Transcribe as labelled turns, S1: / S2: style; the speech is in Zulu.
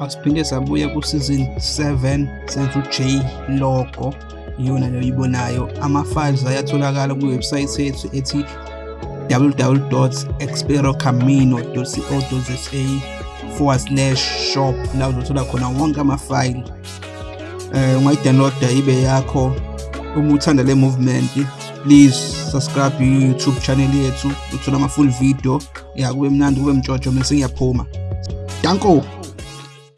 S1: Asiphinde sabuya ku-season 7 senza u-J logo iyona leyo oyibonayo. Ama-files ayatholakala kwiwebsayithi yethu ethi www.experocamino.co.za forward slash shop la uzothola khona wonke amafayili um eh, ungayidownloada ibe yakho. Uma uthanda le movement please subscribe i-youtube channel yethu uthola ama-full video. Ya kube mnandi kube mtshotsho mese ngiyaphuma. Danko!